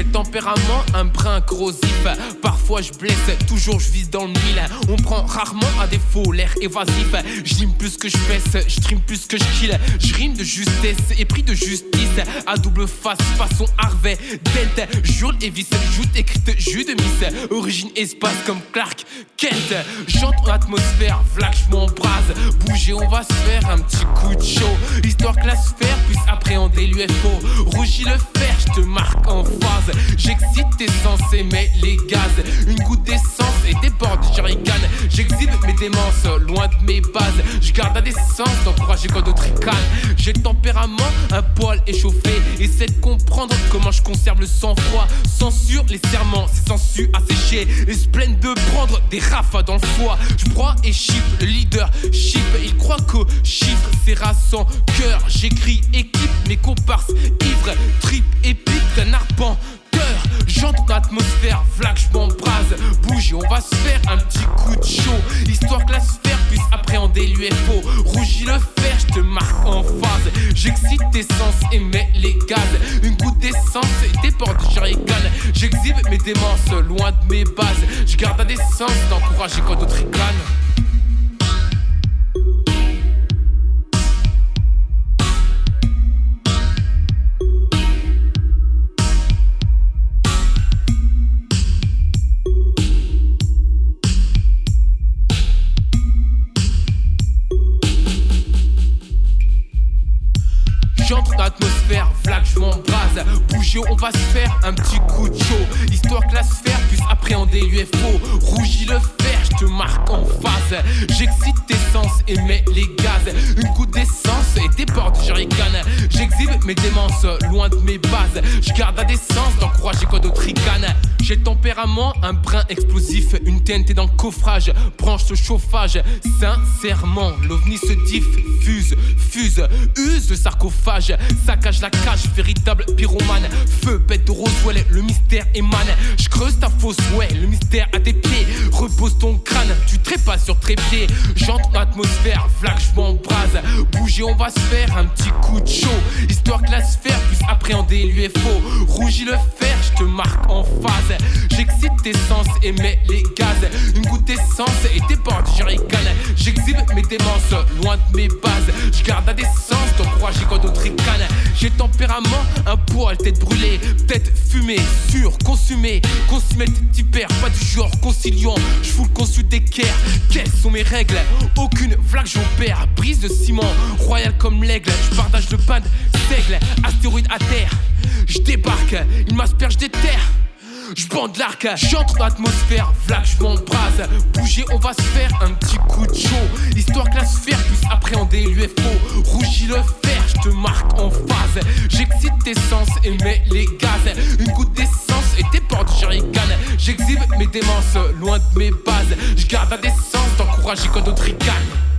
J'ai tempérament un brin corrosif. Parfois je blesse, toujours je vise dans le mille. On prend rarement à défaut l'air évasif. Je rime plus que je je stream plus que je kill. Je rime de justesse et pris de justice. À double face, façon Harvey, Dent. Jure et vis, joute écrite, jus de miss. Origine espace comme Clark Kent. Chante en atmosphère, vlac, je m'embrase. Bouger, on va se faire un petit coup de chaud. Histoire que la sphère puisse appréhender l'UFO. Rougis le fer, te marque en phase. J'excite tes sens et les gaz. Une goutte d'essence mes bases. Je garde la décence d'encourager quand d'autres ricanent. J'ai le tempérament, un poil échauffé. Essaie de comprendre comment je conserve le sang-froid. Censure les serments, c'est sensu asséché. Et se plaignent de prendre des rafas dans le foie. Je crois et chip, le leader chip. Il croit que chiffre c'est sans cœur. J'écris équipe, mes comparses ivres, trip épique d'un arpent J'entre atmosphère, flag, je m'embrase. Bouge on va se faire un petit coup de chaud. Histoire que la Rougis le fer, je te marque en phase. J'excite tes sens et mets les gaz. Une goutte d'essence et des portes de J'exhibe mes démences loin de mes bases. Je garde la décence d'encourager quand d'autres ricanent. Je m'embrase. Bouger, on va se faire un petit coup de chaud. Histoire que la sphère puisse appréhender l'UFO. Rougis le fer, je te marque en face. J'excite tes sens et mets les gaz. Une goutte d'essence et des portes jerrycan. J'exhibe mes démences loin de mes bases. Je garde la décence d'encourager quoi d'autre ricane. J'ai le tempérament, un brin explosif. Une TNT dans le coffrage, branche ce chauffage. Sincèrement, l'ovni se diffuse, fuse, use le sarcophage. Saccage la cage, véritable pyromane. Feu, bête de Roswell, le mystère émane. Je creuse ta fosse, ouais, le mystère à tes pieds. Repose ton crâne, tu trépas sur trépied. Dans l'atmosphère, flag, je m'embrase. Bouger, on va se faire un petit coup de chaud. Histoire que la sphère puisse appréhender l'UFO. Rougis le fer, je te marque en phase. J'excite tes sens et mets les gaz. Une goutte d'essence et tes portes jerrycan. J'exhibe mes démences loin de mes bases. Je garde la décence d'encourager quand d'autres j'ai tempérament, un poil, tête brûlée, fumée, sûr, consumée. Consumé, hyper, pas du genre conciliant. Je fous le consul d'équerre. Quelles sont mes règles? Aucune flaque, j'opère. Brise de ciment, royal comme l'aigle. Je partage le pain seigle, astéroïde à terre. Je débarque, il m'asperge des terres. Je bande l'arc, j'entre dans l'atmosphère, vlac, je m'embrase. Bouger, on va se faire un petit coup de chaud. Histoire que la sphère puisse appréhender l'UFO. Rougis le fer, te marque en phase. J'excite tes sens et mets les gaz. Une goutte d'essence et des portes jerrycan. J'exhibe mes démences loin de mes bases. Je garde la décence d'encourager quand d'autres ricanent.